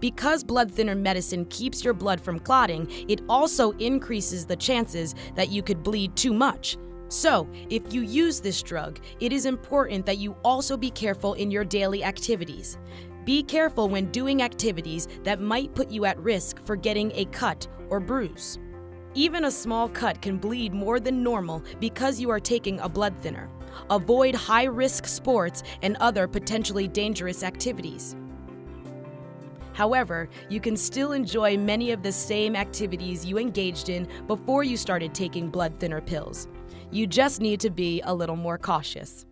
Because blood thinner medicine keeps your blood from clotting, it also increases the chances that you could bleed too much. So, if you use this drug, it is important that you also be careful in your daily activities. Be careful when doing activities that might put you at risk for getting a cut or bruise. Even a small cut can bleed more than normal because you are taking a blood thinner. Avoid high risk sports and other potentially dangerous activities. However, you can still enjoy many of the same activities you engaged in before you started taking blood thinner pills. You just need to be a little more cautious.